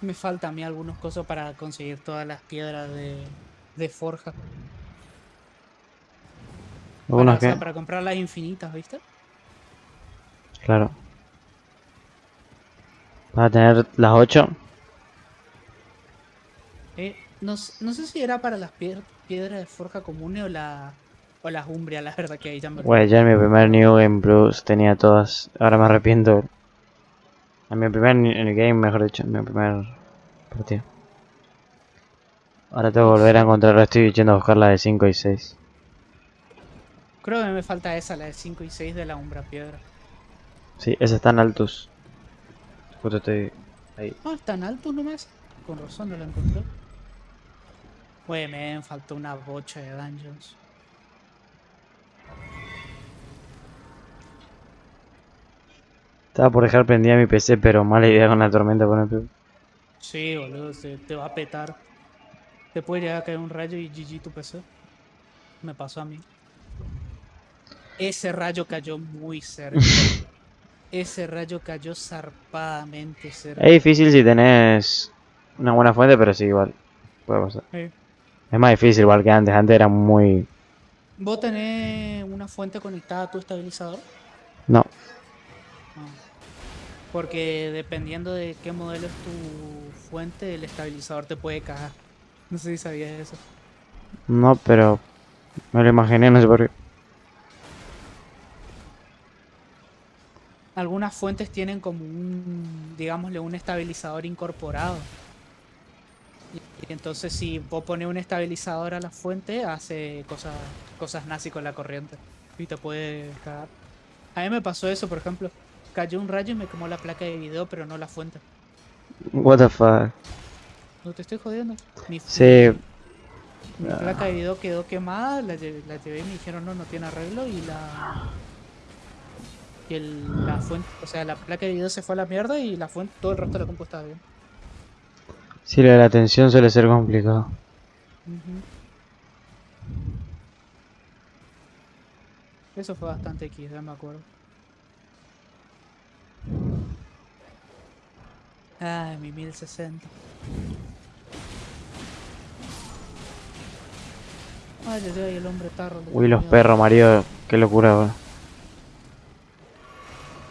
Me falta a mí algunos cosas para conseguir todas las piedras de, de forja. Para, o sea, que... para comprar las infinitas, ¿viste? Claro. Para tener las 8. Eh, no, no sé si era para las piedras de forja comunes o, la, o las umbrias, la verdad que ahí ya me. Pues ya en mi primer New Game Plus tenía todas. Ahora me arrepiento. En mi primer Game, mejor dicho, en mi primer partido. Ahora tengo que volver a encontrarla. Estoy yendo a buscar la de 5 y 6. Creo que me falta esa, la de 5 y 6 de la umbra piedra. Sí, esa está en altos. Justo estoy ahí. Ah, tan alto nomás. Con razón no la encontré. Güey, me faltó una bocha de dungeons. Estaba por dejar prendida mi PC, pero mala idea con la tormenta poner. Sí, boludo, se te va a petar. Te puede llegar a caer un rayo y GG tu PC. Me pasó a mí. Ese rayo cayó muy cerca. Ese rayo cayó zarpadamente cerca. Es difícil si tenés una buena fuente, pero sí, igual. Puede pasar. Eh, Es más difícil igual que antes. Antes era muy... ¿Vos tenés una fuente conectada a tu estabilizador? No. Ah. Porque dependiendo de qué modelo es tu fuente, el estabilizador te puede cagar. No sé si sabías eso. No, pero... Me lo imaginé, no sé por qué. Algunas fuentes tienen como un, digámosle, un estabilizador incorporado. Y, entonces si vos pones un estabilizador a la fuente, hace cosas, cosas nazi con la corriente. Y te puede cagar. A mí me pasó eso, por ejemplo. Cayó un rayo y me quemó la placa de video, pero no la fuente. What the fuck. No te estoy jodiendo. Mi, Sí, mi placa de video quedó quemada, la llevé, la llevé y me dijeron no, no tiene arreglo y la... Y el, la fuente, o sea, la placa de video se fue a la mierda y la fuente, todo el resto de la compu estaba bien. sí, lo de la tensión suele ser complicado. Ujú. Eso fue bastante X, ya me acuerdo. Ay, mi 1060. Ay, ay, ay, el hombre tarro. le Uy, los perros, Mario. Qué locura, weón.